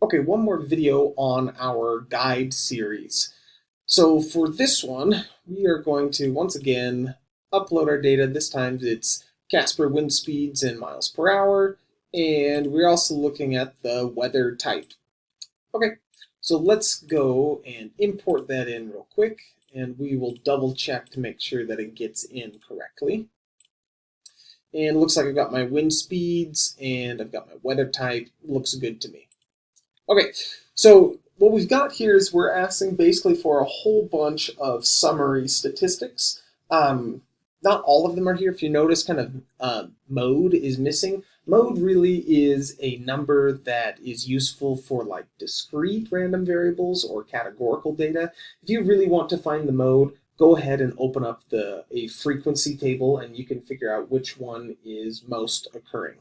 Okay, one more video on our guide series. So for this one, we are going to once again upload our data. This time it's Casper wind speeds in miles per hour, and we're also looking at the weather type. Okay, so let's go and import that in real quick, and we will double check to make sure that it gets in correctly. And looks like I've got my wind speeds and I've got my weather type. Looks good to me. Okay, so what we've got here is we're asking basically for a whole bunch of summary statistics. Um, not all of them are here. If you notice, kind of uh, mode is missing. Mode really is a number that is useful for like discrete random variables or categorical data. If you really want to find the mode, go ahead and open up the a frequency table and you can figure out which one is most occurring.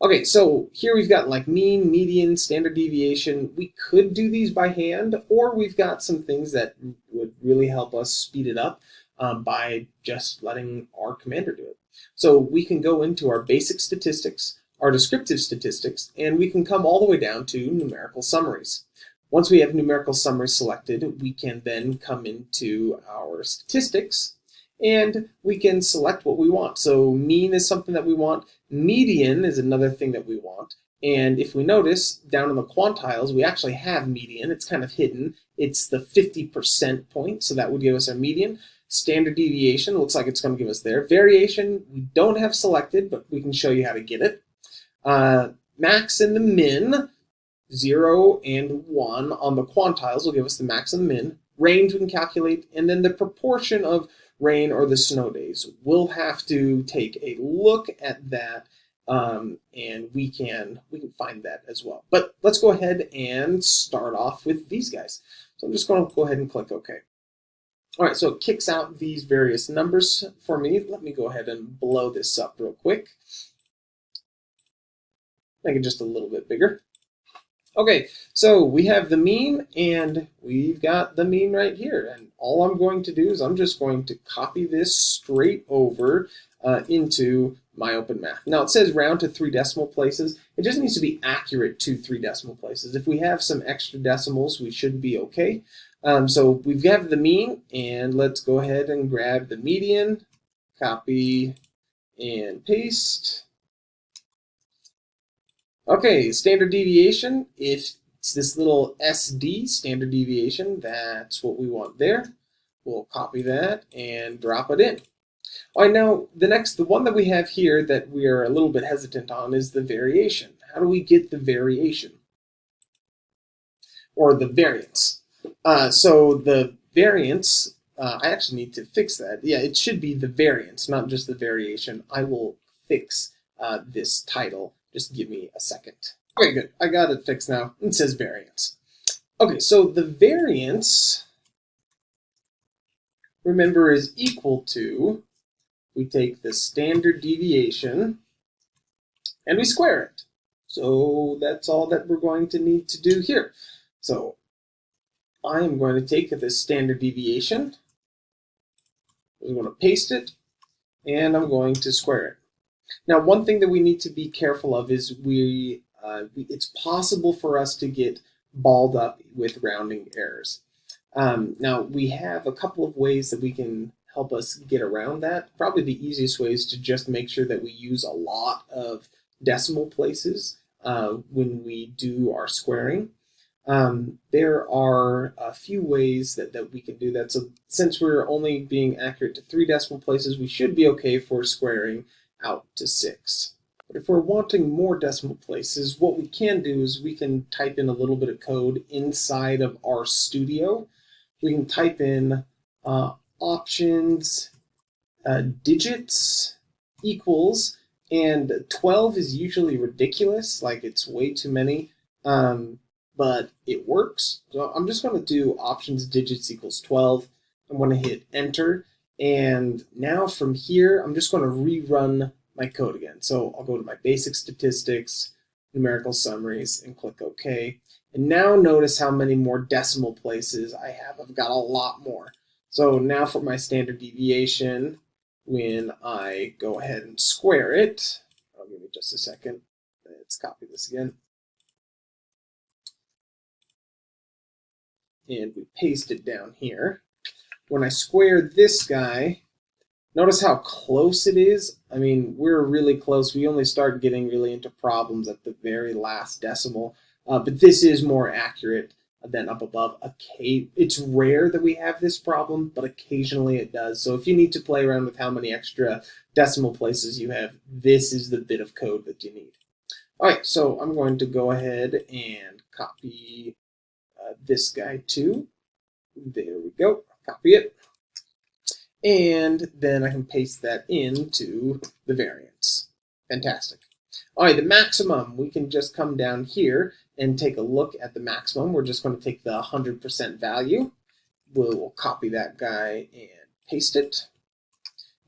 Okay, so here we've got like mean, median, standard deviation. We could do these by hand, or we've got some things that would really help us speed it up um, by just letting R Commander do it. So we can go into our basic statistics, our descriptive statistics, and we can come all the way down to numerical summaries. Once we have numerical summaries selected, we can then come into our statistics and we can select what we want. So mean is something that we want. Median is another thing that we want. And if we notice down in the quantiles, we actually have median. It's kind of hidden. It's the 50% point, so that would give us our median. Standard deviation looks like it's going to give us there. Variation, we don't have selected, but we can show you how to get it. Uh, max and the min, 0 and 1 on the quantiles will give us the max and the min. Range we can calculate, and then the proportion of rain or the snow days. We'll have to take a look at that um, and we can we can find that as well. But let's go ahead and start off with these guys. So I'm just going to go ahead and click OK. All right, so it kicks out these various numbers for me. Let me go ahead and blow this up real quick. Make it just a little bit bigger. Okay, so we have the mean and we've got the mean right here. And all I'm going to do is I'm just going to copy this straight over uh, into my open math. Now it says round to three decimal places. It just needs to be accurate to three decimal places. If we have some extra decimals, we should be okay. Um, so we've got the mean and let's go ahead and grab the median, copy and paste. Okay, standard deviation, if it's this little SD, standard deviation, that's what we want there. We'll copy that and drop it in. All right, now the next, the one that we have here that we are a little bit hesitant on is the variation. How do we get the variation? Or the variance. Uh, so the variance, uh, I actually need to fix that. Yeah, it should be the variance, not just the variation. I will fix uh, this title just give me a second. Okay, good. I got it fixed now. It says variance. Okay, so the variance, remember, is equal to, we take the standard deviation and we square it. So that's all that we're going to need to do here. So I am going to take this standard deviation, I'm going to paste it, and I'm going to square it. Now, one thing that we need to be careful of is we, uh, we it's possible for us to get balled up with rounding errors. Um, now, we have a couple of ways that we can help us get around that. Probably the easiest way is to just make sure that we use a lot of decimal places uh, when we do our squaring. Um, there are a few ways that, that we can do that. So since we're only being accurate to three decimal places, we should be okay for squaring out to 6. But if we're wanting more decimal places, what we can do is we can type in a little bit of code inside of RStudio. We can type in uh, options uh, digits equals, and 12 is usually ridiculous, like it's way too many, um, but it works. So I'm just going to do options digits equals 12. I'm going to hit enter, and now from here, I'm just going to rerun my code again. So I'll go to my basic statistics, numerical summaries, and click OK. And now notice how many more decimal places I have. I've got a lot more. So now for my standard deviation, when I go ahead and square it, I'll give me just a second. Let's copy this again. and we paste it down here. When I square this guy, notice how close it is. I mean, we're really close. We only start getting really into problems at the very last decimal, uh, but this is more accurate than up above. It's rare that we have this problem, but occasionally it does. So if you need to play around with how many extra decimal places you have, this is the bit of code that you need. All right, so I'm going to go ahead and copy uh, this guy too. There we go, copy it. And then I can paste that into the variance. Fantastic. All right, the maximum, we can just come down here and take a look at the maximum. We're just going to take the 100% value. We'll copy that guy and paste it.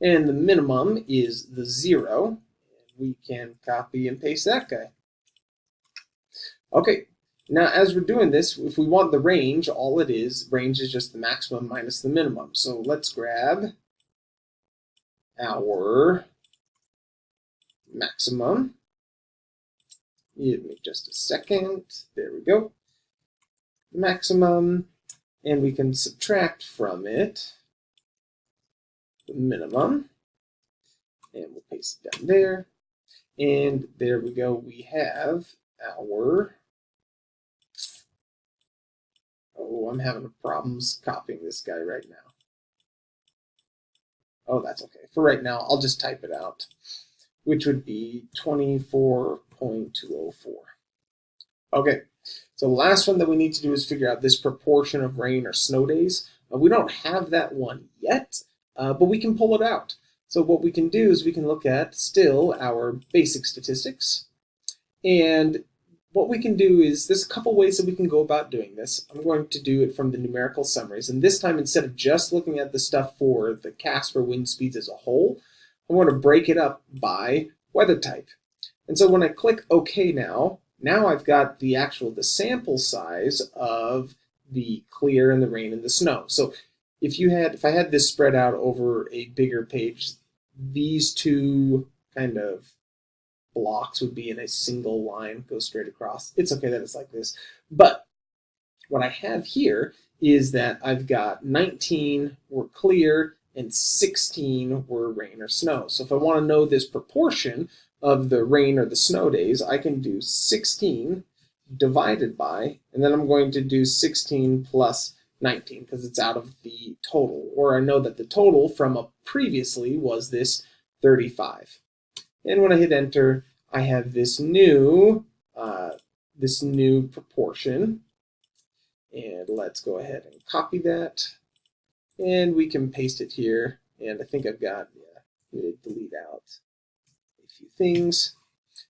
And the minimum is the zero. We can copy and paste that guy. Okay, now as we're doing this, if we want the range, all it is, range is just the maximum minus the minimum. So let's grab our maximum Give me just a second. There we go. Maximum. And we can subtract from it the minimum. And we'll paste it down there. And there we go. We have our... Oh, I'm having problems copying this guy right now. Oh, that's okay. For right now, I'll just type it out, which would be 24.204. Okay, so the last one that we need to do is figure out this proportion of rain or snow days. Uh, we don't have that one yet, uh, but we can pull it out. So what we can do is we can look at still our basic statistics. And what we can do is there's a couple ways that we can go about doing this. I'm going to do it from the numerical summaries. And this time, instead of just looking at the stuff for the Casper wind speeds as a whole, I want to break it up by weather type. And so when I click OK now, now I've got the actual, the sample size of the clear and the rain and the snow. So if you had, if I had this spread out over a bigger page, these two kind of blocks would be in a single line, go straight across. It's okay that it's like this. But what I have here is that I've got 19 were clear and 16 were rain or snow. So if I want to know this proportion, of the rain or the snow days, I can do 16 divided by, and then I'm going to do 16 plus 19 because it's out of the total. Or I know that the total from a previously was this 35. And when I hit enter, I have this new, uh, this new proportion. And let's go ahead and copy that. And we can paste it here. And I think I've got, yeah, delete out a few things.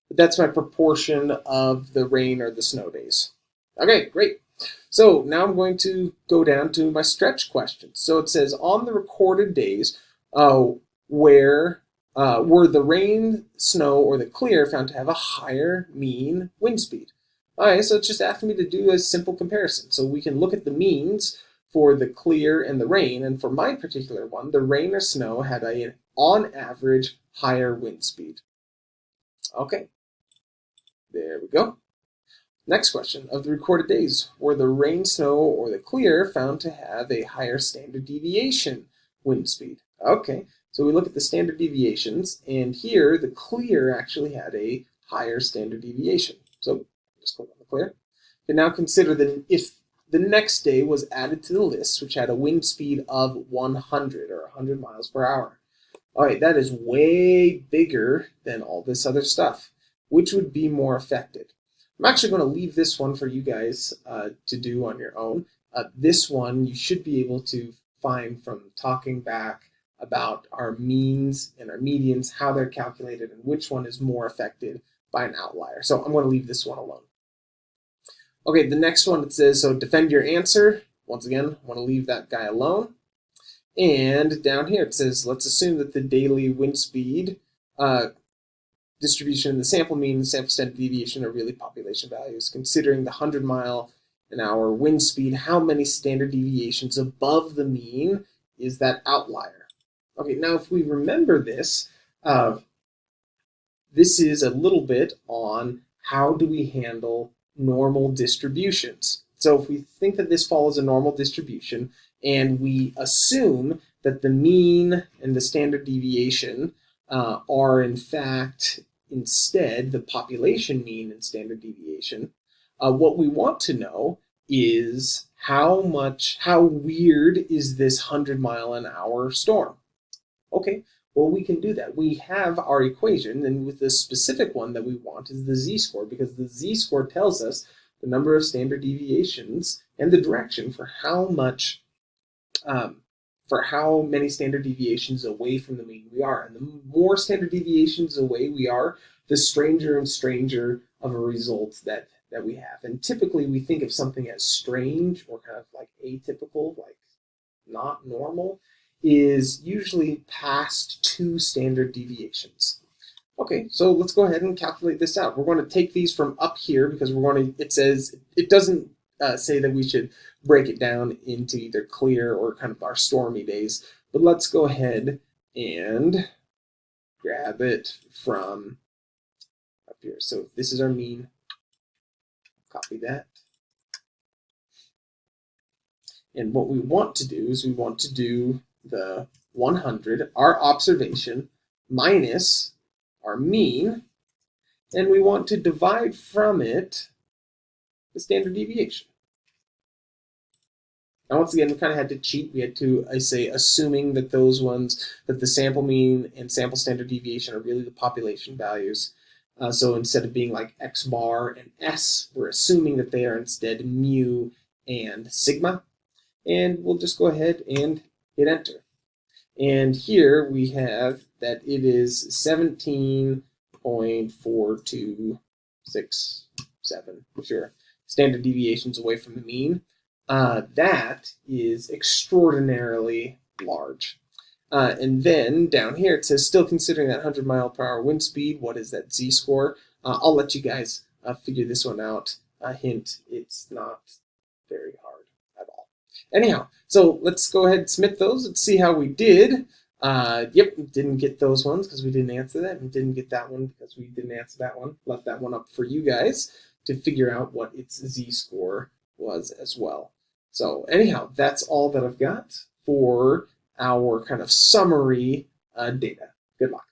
But that's my proportion of the rain or the snow days. Okay, great. So now I'm going to go down to my stretch question. So it says on the recorded days uh, where uh, were the rain, snow, or the clear found to have a higher mean wind speed? All right, so it's just asking me to do a simple comparison. So we can look at the means for the clear and the rain, and for my particular one, the rain or snow had a, on average, higher wind speed. Okay, there we go. Next question. Of the recorded days, were the rain, snow, or the clear found to have a higher standard deviation wind speed? Okay, so we look at the standard deviations, and here the clear actually had a higher standard deviation. So just click on the clear. And now consider that if the next day was added to the list, which had a wind speed of 100 or 100 miles per hour. All right, that is way bigger than all this other stuff. Which would be more affected? I'm actually going to leave this one for you guys uh, to do on your own. Uh, this one you should be able to find from talking back about our means and our medians, how they're calculated, and which one is more affected by an outlier. So I'm going to leave this one alone. Okay, the next one it says, so defend your answer. Once again, I want to leave that guy alone. And down here it says, let's assume that the daily wind speed uh, distribution, the sample mean, the sample standard deviation are really population values. Considering the 100 mile an hour wind speed, how many standard deviations above the mean is that outlier? Okay, now if we remember this, uh, this is a little bit on how do we handle normal distributions. So if we think that this follows a normal distribution and we assume that the mean and the standard deviation uh, are in fact instead the population mean and standard deviation, uh, what we want to know is how much, how weird is this 100 mile an hour storm? Okay, well, we can do that. We have our equation, and with the specific one that we want is the z-score, because the z-score tells us the number of standard deviations and the direction for how much, um, for how many standard deviations away from the mean we are. And the more standard deviations away we are, the stranger and stranger of a result that, that we have. And typically we think of something as strange or kind of like atypical, like not normal is usually past two standard deviations. Okay, so let's go ahead and calculate this out. We're going to take these from up here because we're going to, it says, it doesn't uh, say that we should break it down into either clear or kind of our stormy days, but let's go ahead and grab it from up here. So this is our mean, copy that. And what we want to do is we want to do the 100, our observation, minus our mean, and we want to divide from it the standard deviation. Now, once again, we kind of had to cheat. We had to, I say, assuming that those ones, that the sample mean and sample standard deviation are really the population values. Uh, so instead of being like x bar and s, we're assuming that they are instead mu and sigma. And we'll just go ahead and hit enter. And here we have that it is 17.4267, sure, standard deviations away from the mean. Uh, that is extraordinarily large. Uh, and then down here it says still considering that 100 mile per hour wind speed, what is that z-score? Uh, I'll let you guys uh, figure this one out. A hint, it's not very hard. Anyhow, so let's go ahead and submit those. Let's see how we did. Uh, yep, didn't get those ones because we didn't answer that, and didn't get that one because we didn't answer that one. Left that one up for you guys to figure out what its z-score was as well. So anyhow, that's all that I've got for our kind of summary uh, data. Good luck.